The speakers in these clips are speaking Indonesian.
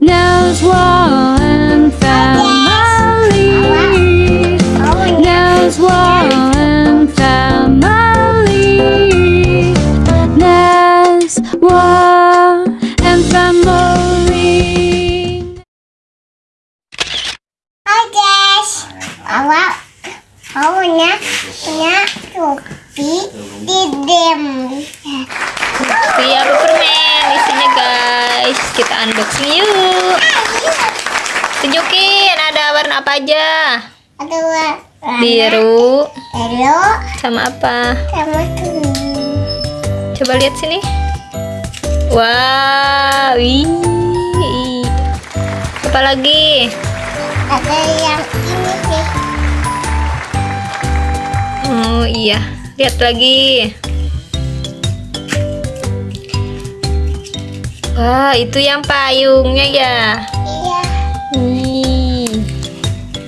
Knows wall and family. Knows wall and family. Knows wall and family. Hi, guys. Hello. Hello, now. Now, to be them. Iya permen isinya guys. Kita unboxing yuk. Tunjukin ada warna apa aja? Ada warna biru. Biru sama apa? Sama kuning. coba lihat sini. Wow wih. Apa lagi? Ada yang ini sih. oh iya. Lihat lagi wah itu yang payungnya ya Iya, Wih.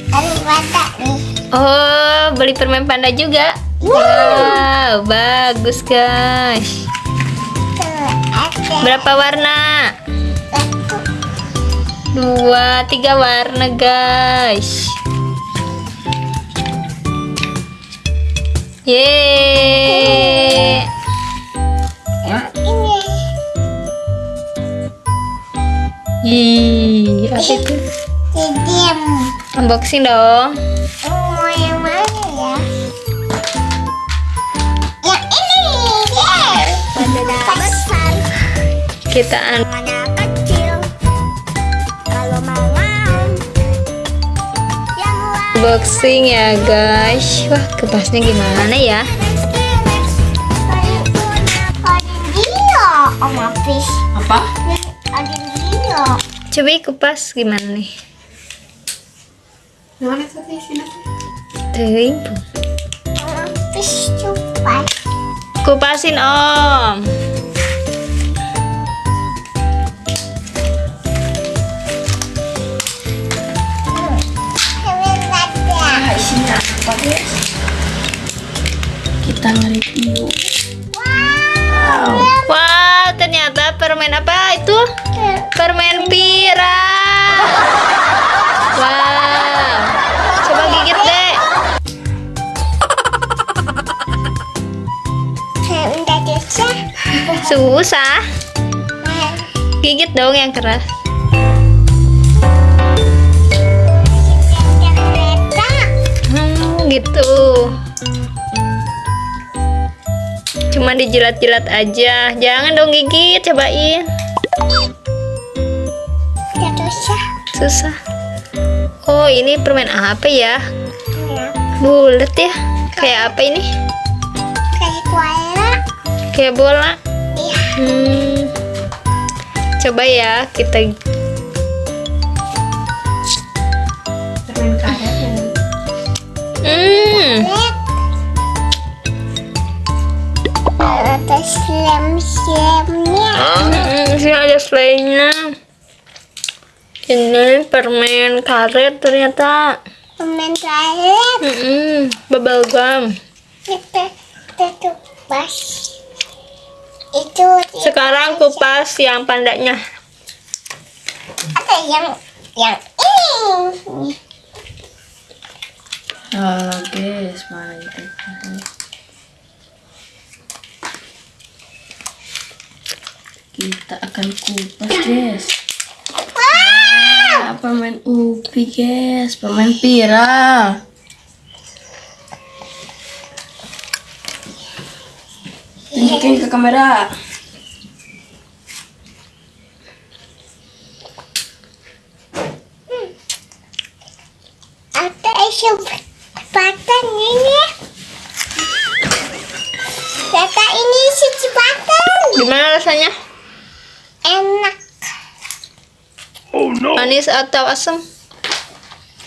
ada batak nih. Oh, beli permen panda juga. Wow, bagus guys. Berapa warna? satu. Dua, tiga warna guys. Yeay. Unboxing dong. Oh, yang mana ya? Yang ini, yes. Mana besar, Kita un mana kecil. Kalau mau mau, yang warna unboxing ya guys. Wah, kepasnya gimana ya? Apa? Coba kupas gimana nih? Apis coba. Kupasin om. Ah, isinya apa guys? Kita nge-review. Susah. Gigit dong yang keras. Hmm, gitu. Cuma dijilat-jilat aja. Jangan dong gigit, cobain. Susah. Susah. Oh, ini permen apa ya? Bulat ya? Kayak apa ini? Kayak kuala. Kayak bola. Hmm. Coba ya kita. Hmm. Hmm, sini ada selainnya. Ini permen karet ternyata. Permen karet. Hmm, bubble gum. Kita kita kupas. Itu Sekarang kupas yang pandanya. ada yang yang ini. Oh guys, mana itu? Kita akan kupas guys. Ah, permen ubi guys, permen pira. Tunjukin ke kamera. Ada ini. Kata ini. Gimana rasanya? Enak. Manis atau asam?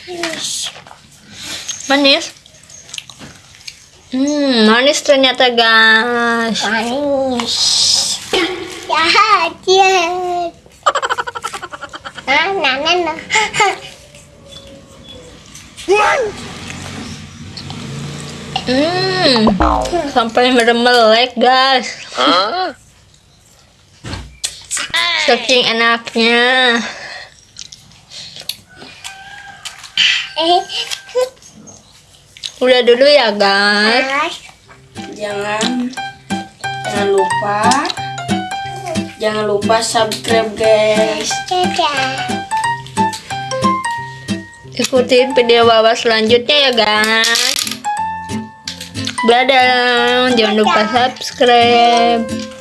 Manis. Manis. Hmm, manis ternyata guys. Manis. Ya, Jahat. Nah, ah nanan nah. Hmm, sampai meremelek guys. Saking enaknya. Eh, Udah dulu ya guys. Jangan jangan lupa jangan lupa subscribe guys. Ikutin video Wawa selanjutnya ya guys. Dadah. Jangan lupa subscribe.